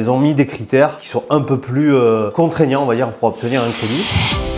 ils ont mis des critères qui sont un peu plus euh, contraignants, on va dire, pour obtenir un crédit.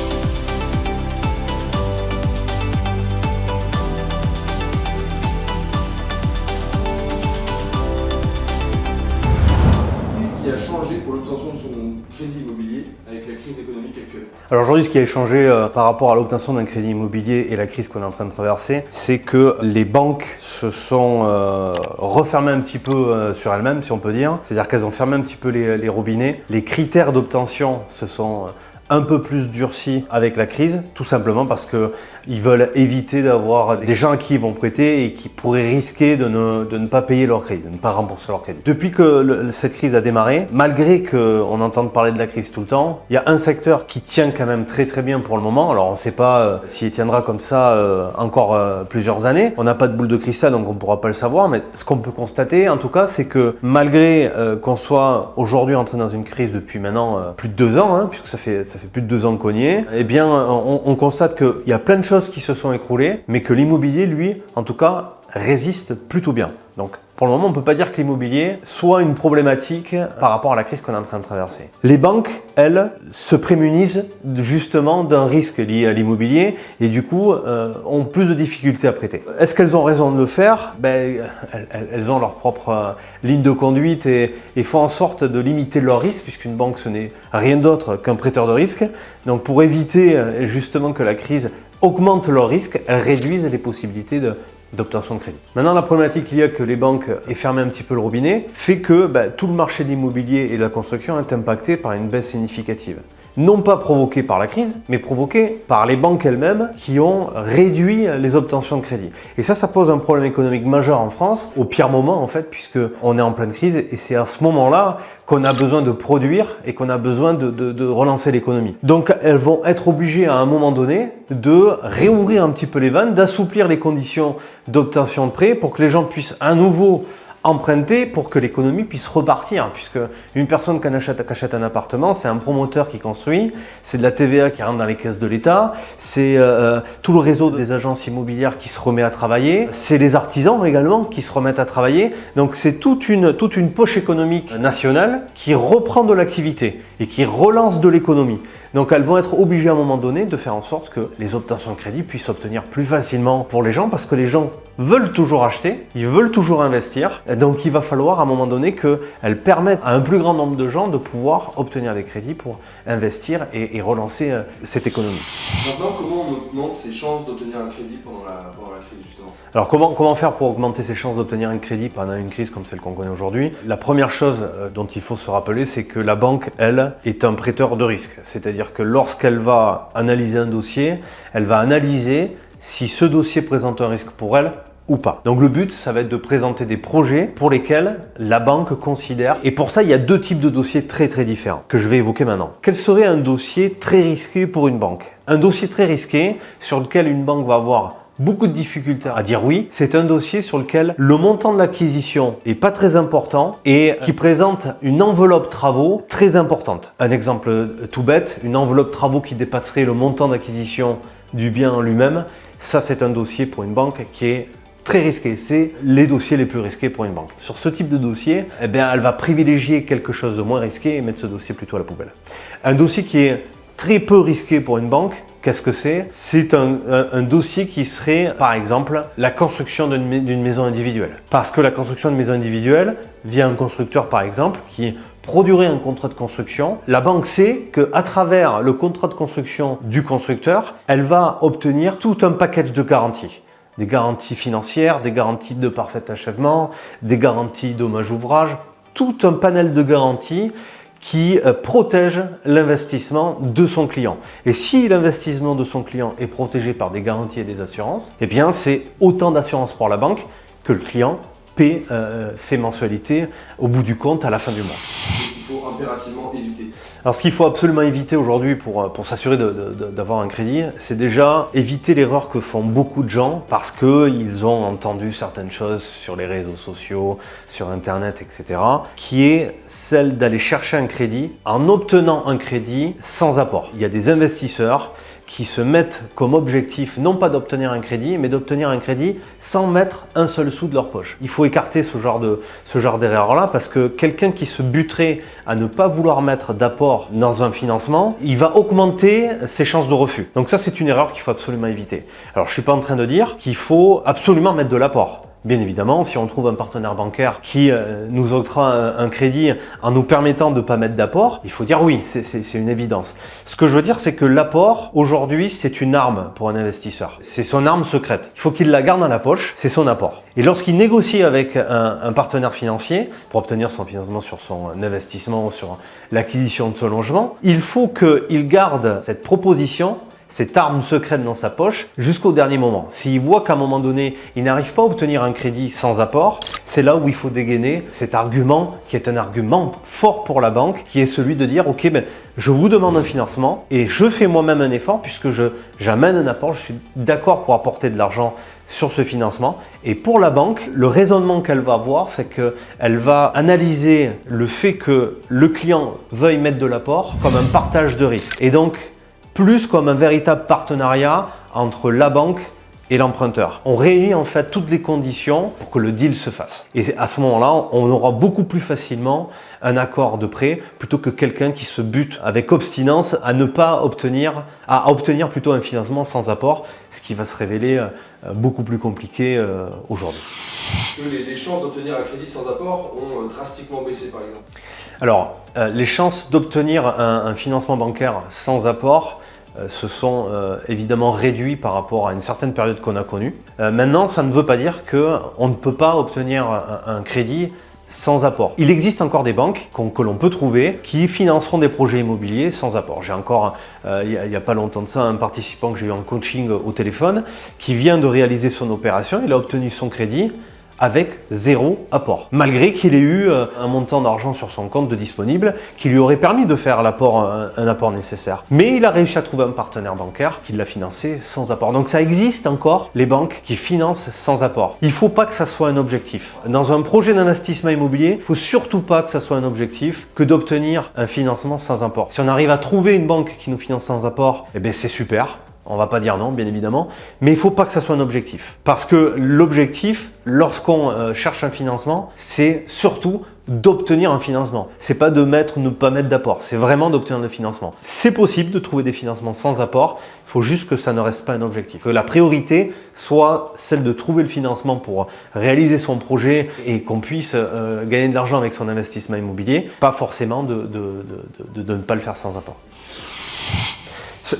Crédit immobilier avec la crise économique actuelle Alors aujourd'hui, ce qui a changé euh, par rapport à l'obtention d'un crédit immobilier et la crise qu'on est en train de traverser, c'est que les banques se sont euh, refermées un petit peu euh, sur elles-mêmes, si on peut dire. C'est-à-dire qu'elles ont fermé un petit peu les, robinets. Les critères d'obtention se sont un peu plus durcis avec la crise, tout simplement parce qu'ils veulent éviter d'avoir des gens qui vont prêter et qui pourraient risquer de ne, pas payer leur crédit, de ne pas rembourser leur crédit. Depuis que cette crise a démarré, malgré qu'on entende parler de la crise tout le temps, il y a un secteur qui tient quand même très très bien pour le moment. Alors on ne sait pas euh, s'il tiendra comme ça euh, encore euh, plusieurs années. On n'a pas de boule de cristal donc on ne pourra pas le savoir, mais ce qu'on peut constater en tout cas, c'est que malgré euh, qu'on soit aujourd'hui entré dans une crise depuis maintenant plus de deux ans, hein, puisque ça fait plus de deux ans qu'on y eh bien on, on constate qu'il y a plein de choses qui se sont écroulées, mais que l'immobilier, lui, en tout cas, résiste plutôt bien. Donc pour le moment, on ne peut pas dire que l'immobilier soit une problématique par rapport à la crise qu'on est en train de traverser. Les banques, elles, se prémunissent justement d'un risque lié à l'immobilier et du coup euh, ont plus de difficultés à prêter. Est-ce qu'elles ont raison de le faire? Ben, elles, ont leur propre euh, ligne de conduite et, et font en sorte de limiter leur risque puisqu'une banque ce n'est rien d'autre qu'un prêteur de risque. Donc pour éviter euh, justement que la crise augmente leur risque, elles réduisent les possibilités de, d'obtention de crédit. Maintenant, la problématique qu'il y a que les banques aient fermé un petit peu le robinet fait que bah, tout le marché de l'immobilier et de la construction est impacté par une baisse significative. Non pas provoquée par la crise, mais provoquée par les banques elles-mêmes qui ont réduit les obtentions de crédit. Et ça, ça pose un problème économique majeur en France, au pire moment en fait, puisque on est en pleine crise et c'est à ce moment-là qu'on a besoin de produire et qu'on a besoin de relancer l'économie. Donc elles vont être obligées à un moment donné de réouvrir un petit peu les vannes, d'assouplir les conditions d'obtention de prêt pour que les gens puissent à nouveau emprunter pour que l'économie puisse repartir puisque une personne qui achète, un appartement c'est un promoteur qui construit c'est de la TVA qui rentre dans les caisses de l'État c'est euh, tout le réseau des agences immobilières qui se remet à travailler c'est les artisans également qui se remettent à travailler. Donc c'est toute une, toute une poche économique nationale qui reprend de l'activité et qui relance de l'économie donc elles vont être obligées à un moment donné de faire en sorte que les obtentions de crédit puissent s'obtenir plus facilement pour les gens parce que les gens veulent toujours acheter, ils veulent toujours investir. Et donc il va falloir à un moment donné qu'elles permettent à un plus grand nombre de gens de pouvoir obtenir des crédits pour investir et, et relancer euh, cette économie. Maintenant, comment on augmente ses chances d'obtenir un crédit pendant la, pendant la crise justement? Alors comment, comment faire pour augmenter ses chances d'obtenir un crédit pendant une crise comme celle qu'on connaît aujourd'hui? La première chose euh, dont il faut se rappeler, c'est que la banque, elle, est un prêteur de risque. C'est-à-dire que lorsqu'elle va analyser un dossier, elle va analyser si ce dossier présente un risque pour elle ou pas. Donc le but, ça va être de présenter des projets pour lesquels la banque considère, et pour ça il y a deux types de dossiers très très différents que je vais évoquer maintenant. Quel serait un dossier très risqué pour une banque? Un dossier très risqué sur lequel une banque va avoir beaucoup de difficultés à dire oui. C'est un dossier sur lequel le montant de l'acquisition est pas très important et qui présente une enveloppe travaux très importante. Un exemple euh, tout bête, une enveloppe travaux qui dépasserait le montant d'acquisition du bien en lui-même. Ça, c'est un dossier pour une banque qui est très risqué. C'est les dossiers les plus risqués pour une banque. Sur ce type de dossier, eh bien, elle va privilégier quelque chose de moins risqué et mettre ce dossier plutôt à la poubelle. Un dossier qui est très peu risqué pour une banque, qu'est-ce que c'est? C'est un, dossier qui serait, par exemple, la construction d'une mai- d'une maison individuelle. Parce que la construction d'une maison individuelle, via un constructeur par exemple, qui produirait un contrat de construction, la banque sait qu'à travers le contrat de construction du constructeur, elle va obtenir tout un package de garanties des garanties financières, des garanties de parfait achèvement, des garanties dommage ouvrage, tout un panel de garanties qui euh, protège l'investissement de son client. Et si l'investissement de son client est protégé par des garanties et des assurances, eh bien c'est autant d'assurance pour la banque que le client paie euh, ses mensualités au bout du compte à la fin du mois. Alors ce qu'il faut absolument éviter aujourd'hui pour, pour s'assurer d'avoir un crédit, c'est déjà éviter l'erreur que font beaucoup de gens parce qu'ils ont entendu certaines choses sur les réseaux sociaux, sur internet, etc. qui est celle d'aller chercher un crédit en obtenant un crédit sans apport. Il y a des investisseurs qui se mettent comme objectif non pas d'obtenir un crédit, mais d'obtenir un crédit sans mettre un seul sou de leur poche. Il faut écarter ce genre d'erreur-là parce que quelqu'un qui se buterait à ne pas vouloir mettre d'apport dans un financement, il va augmenter ses chances de refus. Donc ça, c'est une erreur qu'il faut absolument éviter. Alors, je suis pas en train de dire qu'il faut absolument mettre de l'apport. Bien évidemment, si on trouve un partenaire bancaire qui euh, nous octroie un, crédit en nous permettant de ne pas mettre d'apport, il faut dire oui, c'est une évidence. Ce que je veux dire, c'est que l'apport, aujourd'hui, c'est une arme pour un investisseur. C'est son arme secrète. Il faut qu'il la garde dans la poche, c'est son apport. Et lorsqu'il négocie avec un, partenaire financier pour obtenir son financement sur son investissement, sur l'acquisition de son logement, il faut qu'il garde cette proposition cette arme secrète dans sa poche jusqu'au dernier moment. S'il voit qu'à un moment donné, il n'arrive pas à obtenir un crédit sans apport, c'est là où il faut dégainer cet argument qui est un argument fort pour la banque, qui est celui de dire « Ok, ben, je vous demande un financement et je fais moi-même un effort puisque j'amène un apport, je suis d'accord pour apporter de l'argent sur ce financement. Et pour la banque, le raisonnement qu'elle va avoir, c'est qu'elle va analyser le fait que le client veuille mettre de l'apport comme un partage de risque. Et donc, plus comme un véritable partenariat entre la banque et l'emprunteur. On réunit en fait toutes les conditions pour que le deal se fasse. Et à ce moment-là, on aura beaucoup plus facilement un accord de prêt plutôt que quelqu'un qui se bute avec obstinance à ne pas obtenir, à obtenir plutôt un financement sans apport, ce qui va se révéler euh, beaucoup plus compliqué euh, aujourd'hui. Les, chances d'obtenir un crédit sans apport ont euh, drastiquement baissé par exemple? Alors, les chances d'obtenir un financement bancaire sans apport se sont euh, évidemment réduits par rapport à une certaine période qu'on a connue. Euh, maintenant, ça ne veut pas dire qu'on ne peut pas obtenir un, crédit sans apport. Il existe encore des banques que l'on peut trouver qui financeront des projets immobiliers sans apport. J'ai encore, il n'y a, pas longtemps de ça, un participant que j'ai eu en coaching au téléphone qui vient de réaliser son opération, il a obtenu son crédit avec zéro apport. Malgré qu'il ait eu euh, un montant d'argent sur son compte de disponible qui lui aurait permis de faire un, apport nécessaire. Mais il a réussi à trouver un partenaire bancaire qui l'a financé sans apport. Donc ça existe encore les banques qui financent sans apport. Il ne faut pas que ça soit un objectif. Dans un projet d'investissement immobilier, il ne faut surtout pas que ça soit un objectif que d'obtenir un financement sans apport. Si on arrive à trouver une banque qui nous finance sans apport, eh bien c'est super. On va pas dire non, bien évidemment, mais il ne faut pas que ça soit un objectif. Parce que l'objectif, lorsqu'on euh, cherche un financement, c'est surtout d'obtenir un financement. C'est pas de mettre ou ne pas mettre d'apport, c'est vraiment d'obtenir le financement. C'est possible de trouver des financements sans apport, il faut juste que ça ne reste pas un objectif. Que la priorité soit celle de trouver le financement pour réaliser son projet et qu'on puisse euh, gagner de l'argent avec son investissement immobilier, pas forcément de ne pas le faire sans apport.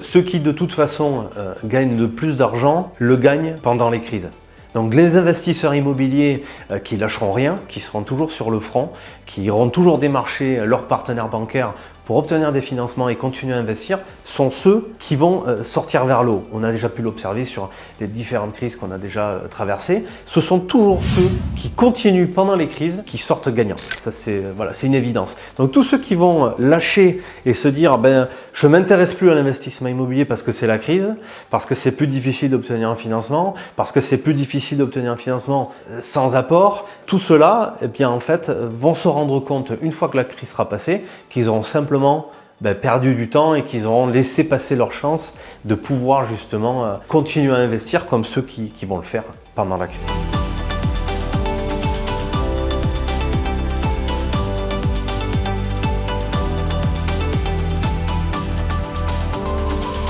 Ceux qui de toute façon euh, gagnent le plus d'argent le gagnent pendant les crises. Donc les investisseurs immobiliers euh, qui lâcheront rien, qui seront toujours sur le front, qui iront toujours démarcher leurs partenaires bancaires obtenir des financements et continuer à investir sont ceux qui vont euh, sortir vers l'eau. On a déjà pu l'observer sur les différentes crises qu'on a déjà euh, traversées. Ce sont toujours ceux qui continuent pendant les crises qui sortent gagnants. Ça, c'est voilà, une évidence. Donc tous ceux qui vont lâcher et se dire ben, je m'intéresse plus à l'investissement immobilier parce que c'est la crise, parce que c'est plus difficile d'obtenir un financement, parce que c'est plus difficile d'obtenir un financement euh, sans apport, tout cela, eh bien, en fait, vont se rendre compte une fois que la crise sera passée qu'ils auront simplement ben, perdu du temps et qu'ils auront laissé passer leur chance de pouvoir justement euh, continuer à investir comme ceux qui vont le faire pendant la crise.